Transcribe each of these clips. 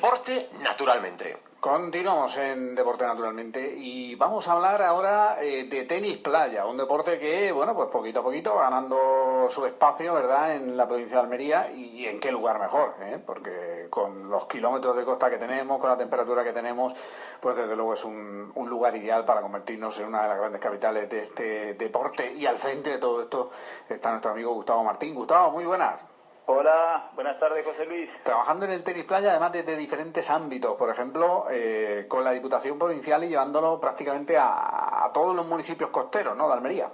Deporte naturalmente. Continuamos en Deporte Naturalmente y vamos a hablar ahora eh, de tenis playa, un deporte que, bueno, pues poquito a poquito ganando su espacio, ¿verdad?, en la provincia de Almería y en qué lugar mejor, ¿eh? porque con los kilómetros de costa que tenemos, con la temperatura que tenemos, pues desde luego es un, un lugar ideal para convertirnos en una de las grandes capitales de este deporte y al frente de todo esto está nuestro amigo Gustavo Martín. Gustavo, muy buenas. Hola, buenas tardes, José Luis. Trabajando en el tenis playa, además desde diferentes ámbitos, por ejemplo, eh, con la Diputación Provincial y llevándolo prácticamente a, todos los municipios costeros, ¿no?, de Almería.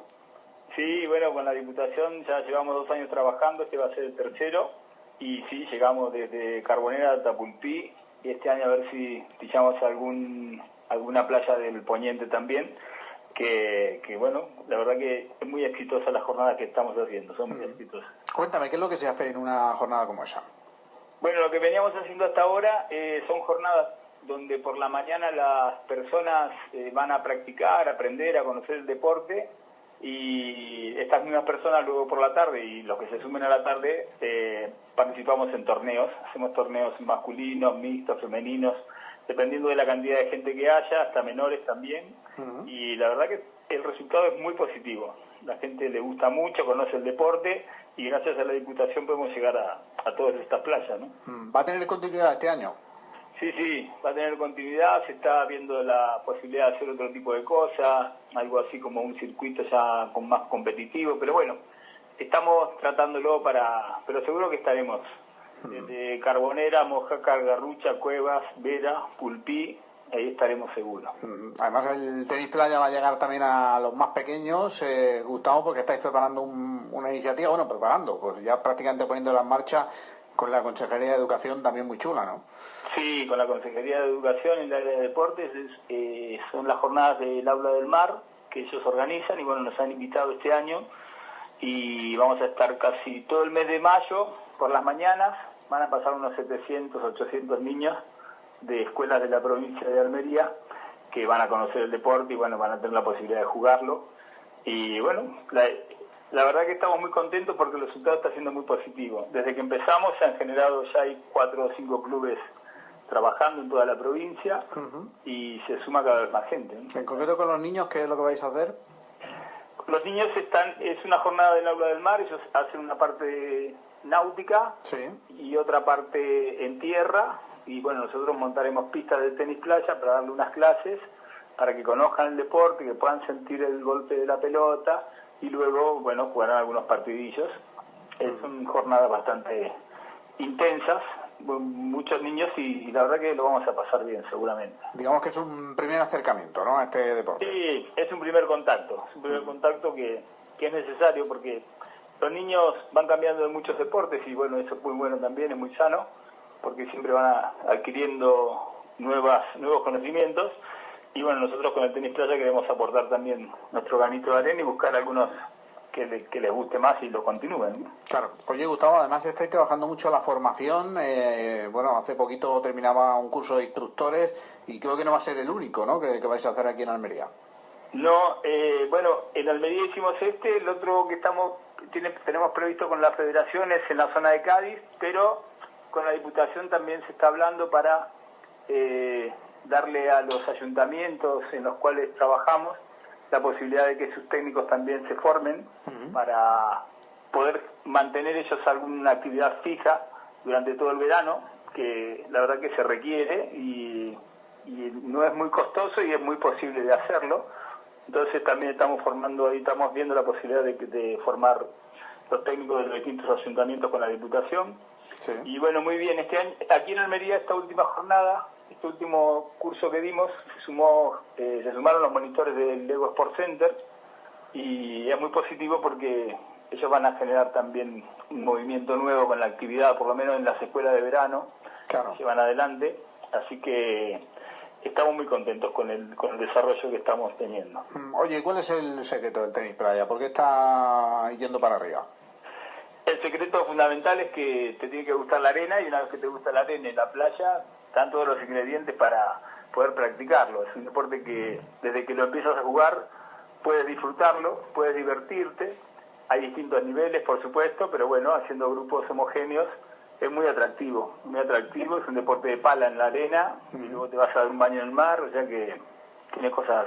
Sí, bueno, con la Diputación ya llevamos dos años trabajando, este va a ser el tercero, y sí, llegamos desde Carbonera hasta Pulpí, y este año a ver si pillamos algún, alguna playa del Poniente también que, que, bueno, la verdad que es muy exitosa la jornada que estamos haciendo, son muy exitosas. Cuéntame, ¿qué es lo que se hace en una jornada como esa? Bueno, lo que veníamos haciendo hasta ahora eh, son jornadas donde por la mañana las personas eh, van a practicar, aprender, a conocer el deporte y estas mismas personas luego por la tarde y los que se sumen a la tarde eh, participamos en torneos, hacemos torneos masculinos, mixtos, femeninos, dependiendo de la cantidad de gente que haya, hasta menores también. Y la verdad que el resultado es muy positivo. La gente le gusta mucho, conoce el deporte y gracias a la Diputación podemos llegar a, a todas estas playas. ¿no? ¿Va a tener continuidad este año? Sí, sí, va a tener continuidad, se está viendo la posibilidad de hacer otro tipo de cosas, algo así como un circuito ya con más competitivo, pero bueno, estamos tratándolo para, pero seguro que estaremos desde Carbonera, Mojácar, Garrucha, Cuevas, Vera, Pulpí, ahí estaremos seguros. Además el tenis playa va a llegar también a los más pequeños, eh, Gustavo, porque estáis preparando una iniciativa, bueno, preparando, pues ya prácticamente poniéndola en marcha con la Consejería de Educación también muy chula, ¿no? Sí, con la Consejería de Educación y el área de deportes eh, son las jornadas del Aula del Mar que ellos organizan y bueno, nos han invitado este año y vamos a estar casi todo el mes de mayo por las mañanas van a pasar unos 700, 800 niños de escuelas de la provincia de Almería que van a conocer el deporte y bueno, van a tener la posibilidad de jugarlo. Y bueno, la, verdad que estamos muy contentos porque el resultado está siendo muy positivo. Desde que empezamos se han generado ya hay cuatro o cinco clubes trabajando en toda la provincia y se suma cada vez más gente. En concreto con los niños, ¿qué es lo que vais a hacer? Los niños están, es una jornada del aula del mar, ellos hacen una parte náutica y otra parte en tierra. Y bueno, nosotros montaremos pistas de tenis playa para darle unas clases para que conozcan el deporte, que puedan sentir el golpe de la pelota y luego, bueno, jugarán algunos partidillos. Son jornadas bastante intensas, muchos niños y, la verdad que lo vamos a pasar bien seguramente. Digamos que es un primer acercamiento, ¿no? A este deporte. Sí, es un primer contacto, es un primer contacto que, que es necesario porque los niños van cambiando de muchos deportes y bueno, eso es muy bueno también, es muy sano, porque siempre van adquiriendo nuevas, nuevos conocimientos. Y bueno, nosotros con el tenis playa queremos aportar también nuestro granito de arena y buscar algunos que, les guste más y lo continúen. Claro. Oye, Gustavo, además estáis trabajando mucho la formación. Eh, bueno, hace poquito terminaba un curso de instructores y creo que no va a ser el único ¿no? que, que vais a hacer aquí en Almería. No, eh, bueno, en Almería hicimos este, el otro que estamos tenemos previsto con las federaciones en la zona de Cádiz, pero con la Diputación también se está hablando para eh, darle a los ayuntamientos en los cuales trabajamos la posibilidad de que sus técnicos también se formen para poder mantener ellos alguna actividad fija durante todo el verano, que la verdad que se requiere y, no es muy costoso y es muy posible de hacerlo. Entonces también estamos formando, ahí estamos viendo la posibilidad de formar los técnicos de los distintos ayuntamientos con la Diputación. Y bueno, muy bien, este año, aquí en Almería esta última jornada, este último curso que dimos, se, sumó, eh, se sumaron los monitores del Lego Sport Center y es muy positivo porque ellos van a generar también un movimiento nuevo con la actividad, por lo menos en las escuelas de verano, que van adelante. Así que estamos muy contentos con el, con el desarrollo que estamos teniendo. Mm, oye, ¿cuál es el secreto del tenis playa? ¿Por qué está yendo para arriba? El secreto fundamental es que te tiene que gustar la arena y una vez que te gusta la arena y la playa, están todos los ingredientes para poder practicarlo. Es un deporte que desde que lo empiezas a jugar puedes disfrutarlo, puedes divertirte. Hay distintos niveles, por supuesto, pero bueno, haciendo grupos homogéneos es muy atractivo, muy atractivo, es un deporte de pala en la arena, y luego te vas a dar un baño en el mar, o sea que tiene cosas...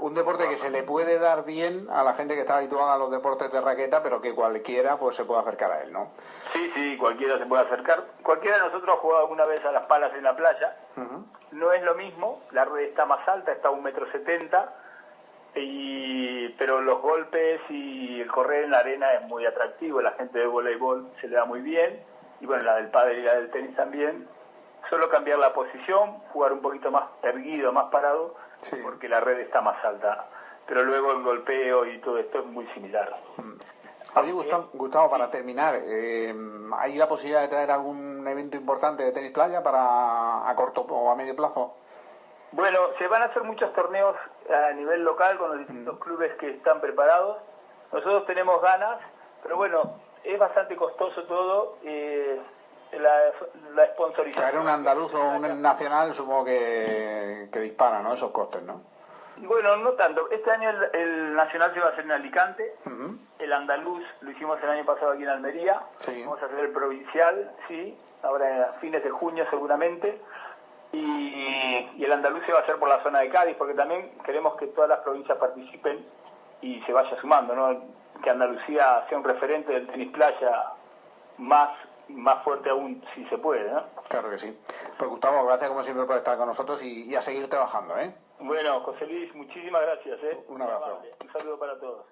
Un, deporte que se le puede dar bien a la gente que está habituada a los deportes de raqueta, pero que cualquiera pues se puede acercar a él, ¿no? Sí, sí, cualquiera se puede acercar. Cualquiera de nosotros ha jugado alguna vez a las palas en la playa. No es lo mismo, la red está más alta, está a un metro setenta, y, pero los golpes y el correr en la arena es muy atractivo, la gente de voleibol se le da muy bien, y bueno, la del padre y la del tenis también. Solo cambiar la posición, jugar un poquito más erguido, más parado, porque la red está más alta. Pero luego el golpeo y todo esto es muy similar. Mm. Oye, Gustavo, para terminar, eh, ¿hay la posibilidad de traer algún evento importante de tenis playa para a corto o a medio plazo? Bueno, se van a hacer muchos torneos a nivel local con los distintos mm. clubes que están preparados. Nosotros tenemos ganas, pero bueno, es bastante costoso todo. Eh, la, la sponsorización. Traer un andaluz o un nacional supongo que, que dispara, ¿no? Esos costes, ¿no? Bueno, no tanto. Este año el, nacional se va a hacer en Alicante. El andaluz lo hicimos el año pasado aquí en Almería. Vamos a hacer el provincial, sí, ahora a fines de junio seguramente. Y, y, el andaluz se va a hacer por la zona de Cádiz, porque también queremos que todas las provincias participen y se vaya sumando, ¿no? Que Andalucía sea un referente del tenis playa más más fuerte aún si se puede, ¿no? Claro que sí. Pues Gustavo, gracias como siempre por estar con nosotros y, a seguir trabajando, ¿eh? Bueno, José Luis, muchísimas gracias, ¿eh? Un abrazo. Un saludo para todos.